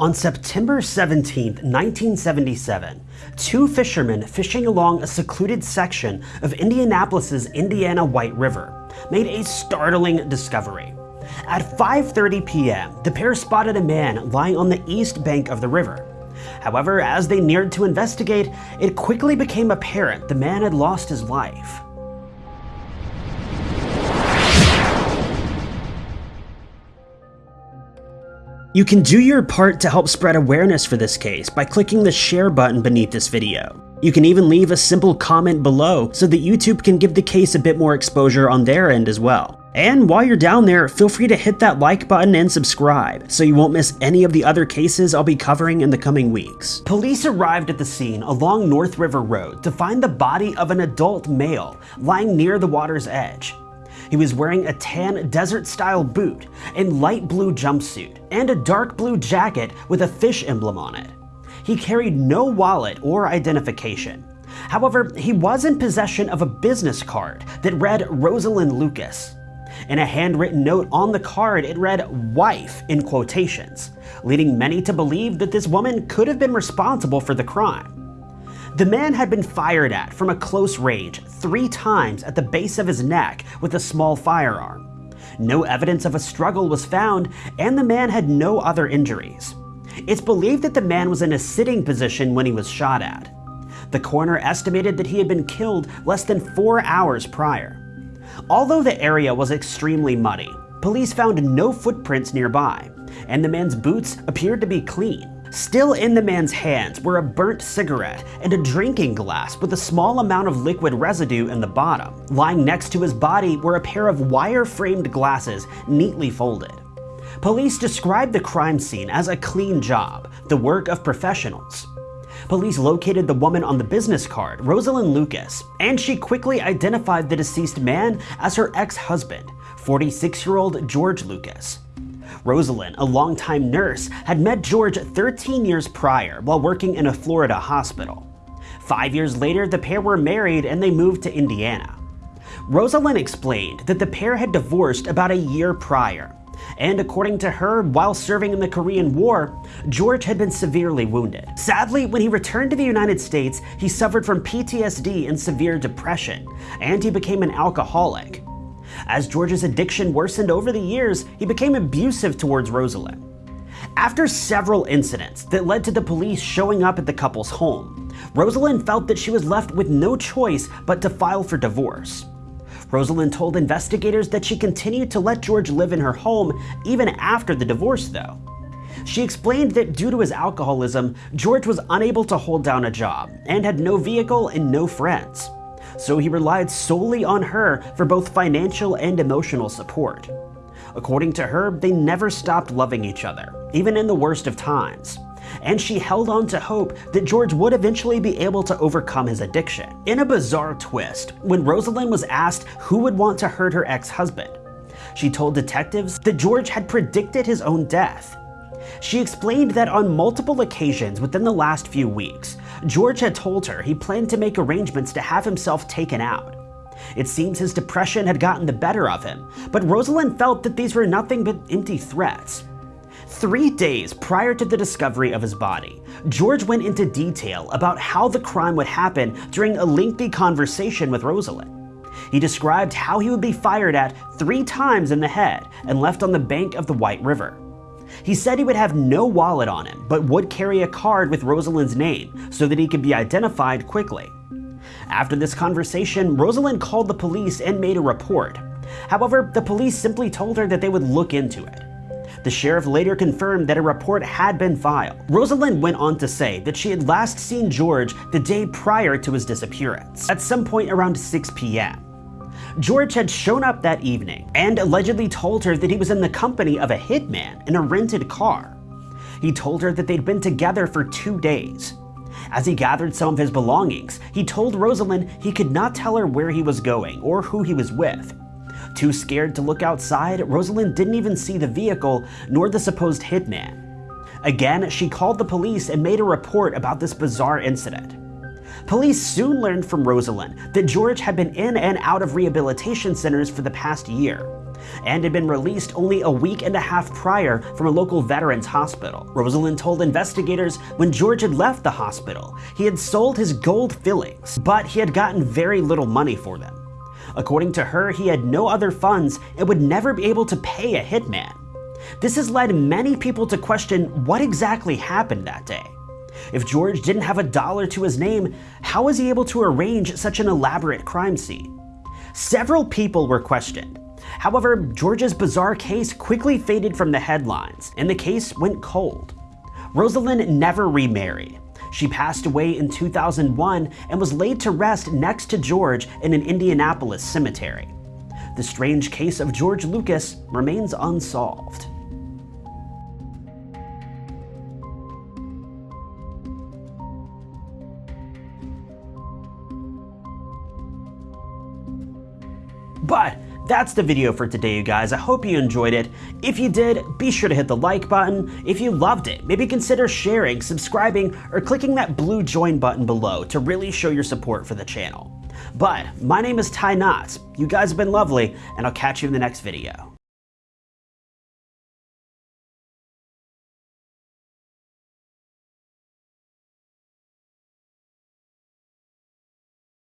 On September 17, 1977, two fishermen fishing along a secluded section of Indianapolis's Indiana White River made a startling discovery. At 5.30 p.m., the pair spotted a man lying on the east bank of the river. However, as they neared to investigate, it quickly became apparent the man had lost his life. You can do your part to help spread awareness for this case by clicking the share button beneath this video. You can even leave a simple comment below so that YouTube can give the case a bit more exposure on their end as well. And while you're down there, feel free to hit that like button and subscribe so you won't miss any of the other cases I'll be covering in the coming weeks. Police arrived at the scene along North River Road to find the body of an adult male lying near the water's edge. He was wearing a tan desert-style boot and light blue jumpsuit, and a dark blue jacket with a fish emblem on it. He carried no wallet or identification. However, he was in possession of a business card that read Rosalind Lucas. In a handwritten note on the card, it read wife in quotations, leading many to believe that this woman could have been responsible for the crime. The man had been fired at from a close range three times at the base of his neck with a small firearm. No evidence of a struggle was found, and the man had no other injuries. It's believed that the man was in a sitting position when he was shot at. The coroner estimated that he had been killed less than four hours prior. Although the area was extremely muddy, police found no footprints nearby, and the man's boots appeared to be clean. Still in the man's hands were a burnt cigarette and a drinking glass with a small amount of liquid residue in the bottom. Lying next to his body were a pair of wire-framed glasses neatly folded. Police described the crime scene as a clean job, the work of professionals. Police located the woman on the business card, Rosalind Lucas, and she quickly identified the deceased man as her ex-husband, 46-year-old George Lucas. Rosalind, a longtime nurse, had met George 13 years prior while working in a Florida hospital. Five years later, the pair were married and they moved to Indiana. Rosalind explained that the pair had divorced about a year prior, and according to her, while serving in the Korean War, George had been severely wounded. Sadly, when he returned to the United States, he suffered from PTSD and severe depression, and he became an alcoholic. As George's addiction worsened over the years, he became abusive towards Rosalind. After several incidents that led to the police showing up at the couple's home, Rosalind felt that she was left with no choice but to file for divorce. Rosalind told investigators that she continued to let George live in her home even after the divorce though. She explained that due to his alcoholism, George was unable to hold down a job and had no vehicle and no friends so he relied solely on her for both financial and emotional support. According to her, they never stopped loving each other, even in the worst of times. And she held on to hope that George would eventually be able to overcome his addiction. In a bizarre twist, when Rosalind was asked who would want to hurt her ex-husband, she told detectives that George had predicted his own death she explained that on multiple occasions within the last few weeks, George had told her he planned to make arrangements to have himself taken out. It seems his depression had gotten the better of him, but Rosalind felt that these were nothing but empty threats. Three days prior to the discovery of his body, George went into detail about how the crime would happen during a lengthy conversation with Rosalind. He described how he would be fired at three times in the head and left on the bank of the White River. He said he would have no wallet on him, but would carry a card with Rosalind's name so that he could be identified quickly. After this conversation, Rosalind called the police and made a report. However, the police simply told her that they would look into it. The sheriff later confirmed that a report had been filed. Rosalind went on to say that she had last seen George the day prior to his disappearance, at some point around 6 p.m. George had shown up that evening and allegedly told her that he was in the company of a hitman in a rented car. He told her that they'd been together for two days. As he gathered some of his belongings, he told Rosalind he could not tell her where he was going or who he was with. Too scared to look outside, Rosalind didn't even see the vehicle nor the supposed hitman. Again, she called the police and made a report about this bizarre incident. Police soon learned from Rosalind that George had been in and out of rehabilitation centers for the past year, and had been released only a week and a half prior from a local veterans hospital. Rosalind told investigators when George had left the hospital, he had sold his gold fillings, but he had gotten very little money for them. According to her, he had no other funds and would never be able to pay a hitman. This has led many people to question what exactly happened that day. If George didn't have a dollar to his name, how was he able to arrange such an elaborate crime scene? Several people were questioned. However, George's bizarre case quickly faded from the headlines, and the case went cold. Rosalind never remarried. She passed away in 2001 and was laid to rest next to George in an Indianapolis cemetery. The strange case of George Lucas remains unsolved. But that's the video for today, you guys. I hope you enjoyed it. If you did, be sure to hit the like button. If you loved it, maybe consider sharing, subscribing, or clicking that blue join button below to really show your support for the channel. But my name is Ty Knotts. You guys have been lovely, and I'll catch you in the next video.